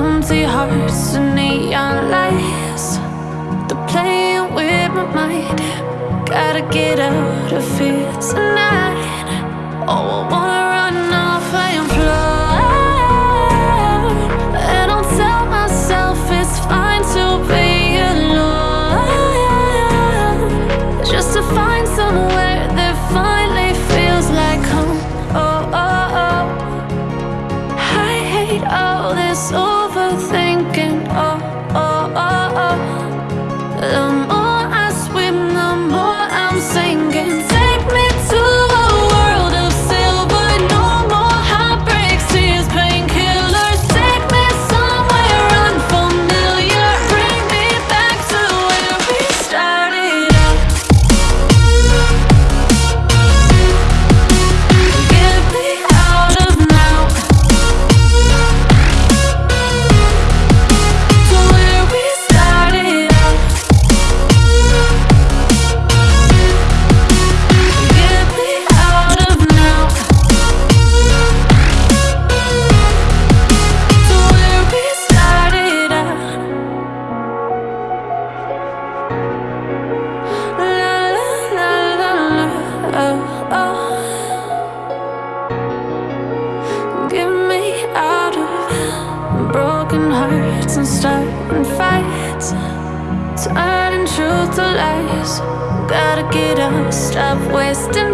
empty hearts and neon lights. They're playing with my mind. Gotta get out of here tonight. Oh, I wanna run off and fly. And I'll tell myself it's fine to be alone. Just to find somewhere that finally feels like home. Oh, oh, oh. I hate all this overthinking. Oh. Get me out of broken hearts and starting fights. Turning truth to lies. Gotta get up, stop wasting